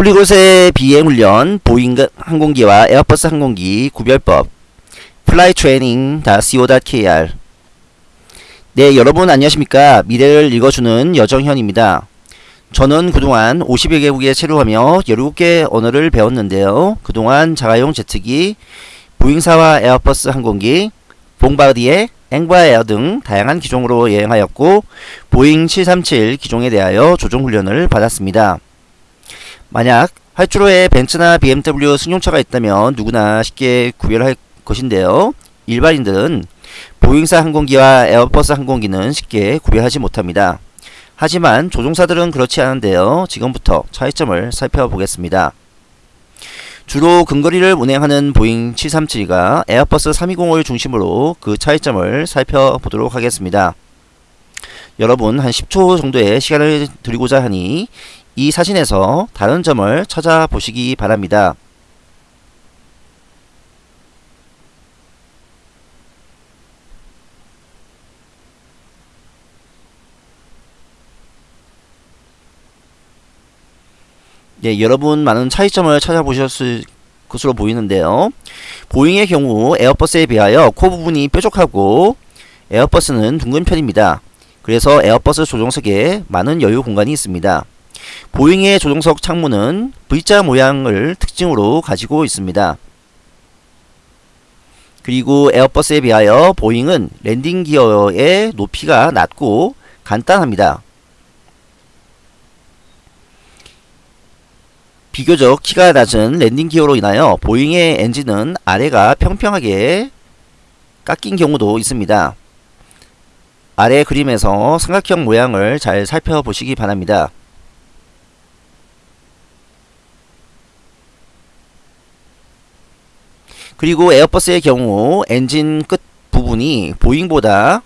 polyglot의 비행훈련, 보잉 항공기와 에어버스 항공기 구별법 flytraining.co.kr 네, 여러분 안녕하십니까. 미래를 읽어주는 여정현입니다. 저는 그동안 50여 개국에 체류하며 17개 언어를 배웠는데요. 그동안 자가용 제트기, 보잉사와 에어버스 항공기, 봉바르디에, 엥브라에르 등 다양한 기종으로 여행하였고 보잉 737 기종에 대하여 조종 훈련을 받았습니다. 만약 활주로에 벤츠나 BMW 승용차가 있다면 누구나 쉽게 구별할 것인데요. 일반인들은 보잉사 항공기와 에어버스 항공기는 쉽게 구별하지 못합니다. 하지만 조종사들은 그렇지 않은데요. 지금부터 차이점을 살펴보겠습니다. 주로 근거리를 운행하는 보잉 737과 에어버스 320을 중심으로 그 차이점을 살펴보도록 하겠습니다. 여러분 한 10초 정도의 시간을 드리고자 하니 이 사진에서 다른 점을 찾아보시기 바랍니다. 예, 여러분 많은 차이점을 찾아보셨을 것으로 보이는데요. 보잉의 경우 에어버스에 비하여 코 부분이 뾰족하고 에어버스는 둥근 편입니다. 그래서 에어버스 조종석에 많은 여유 공간이 있습니다. 보잉의 조종석 창문은 V자 모양을 특징으로 가지고 있습니다. 그리고 에어버스에 비하여 보잉은 landing gear의 높이가 낮고 간단합니다. 비교적 키가 낮은 landing gear로 인하여 보잉의 엔진은 아래가 평평하게 깎인 경우도 있습니다. 아래 그림에서 삼각형 모양을 잘 살펴보시기 바랍니다. 그리고 에어버스의 경우 엔진 끝 부분이 보잉보다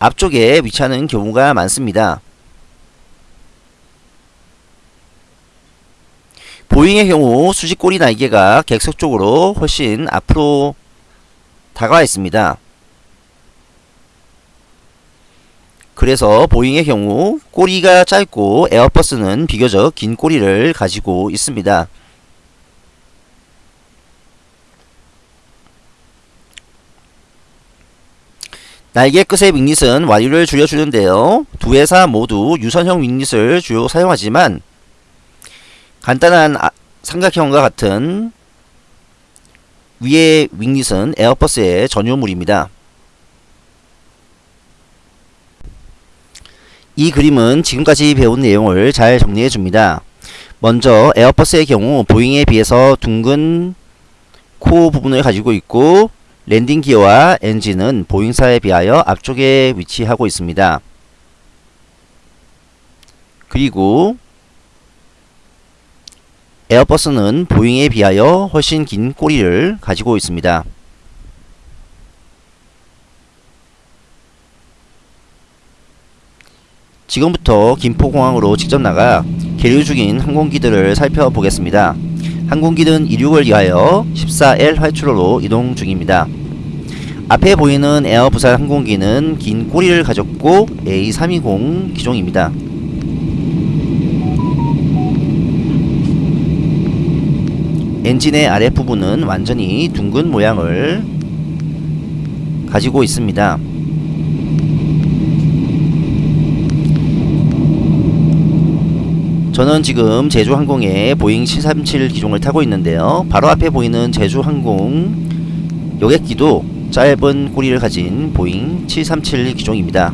앞쪽에 위치하는 경우가 많습니다. 보잉의 경우 수직꼬리 날개가 객석 쪽으로 훨씬 앞으로 다가와 있습니다. 그래서 보잉의 경우 꼬리가 짧고 에어버스는 비교적 긴 꼬리를 가지고 있습니다. 날개 끝의 윙릿은 와류를 줄여주는데요. 두 회사 모두 유선형 윙릿을 주로 사용하지만 간단한 아, 삼각형과 같은 위의 winglet은 에어버스의 전유물입니다. 이 그림은 지금까지 배운 내용을 잘 정리해 줍니다. 먼저 에어버스의 경우 보잉에 비해서 둥근 코 부분을 가지고 있고 landing gear와 엔진은 보잉사에 비하여 앞쪽에 위치하고 있습니다. 그리고 에어버스는 보잉에 비하여 훨씬 긴 꼬리를 가지고 있습니다. 지금부터 김포공항으로 직접 나가 계류 중인 항공기들을 살펴보겠습니다. 항공기는 이륙을 위하여 14L 활주로로 이동 중입니다. 앞에 보이는 에어 부산 항공기는 긴 꼬리를 가졌고 A320 기종입니다. 엔진의 아랫부분은 완전히 둥근 모양을 가지고 있습니다. 저는 지금 제주항공의 보잉 737 기종을 타고 있는데요. 바로 앞에 보이는 제주항공 여객기도 짧은 꼬리를 가진 보잉 737 기종입니다.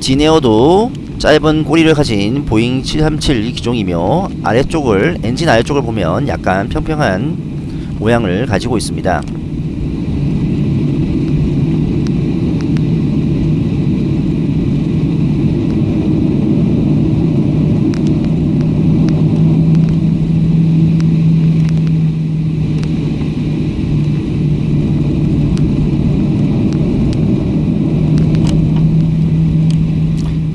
진에어도 짧은 꼬리를 가진 보잉 737 기종이며 아래쪽을 엔진 아래쪽을 보면 약간 평평한 모양을 가지고 있습니다.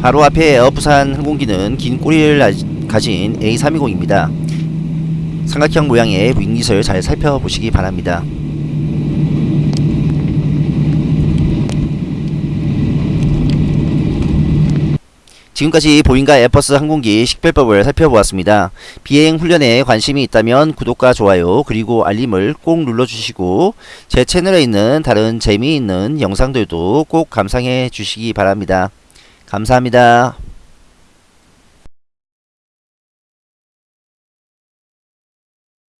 바로 앞에 에어부산 항공기는 긴 꼬리를 가진 A320입니다. 삼각형 모양의 윙리설 잘 살펴보시기 바랍니다. 지금까지 보잉과 에퍼스 항공기 식별법을 살펴보았습니다. 비행 훈련에 관심이 있다면 구독과 좋아요 그리고 알림을 꼭 눌러주시고 제 채널에 있는 다른 재미있는 영상들도 꼭 감상해 주시기 바랍니다. 감사합니다.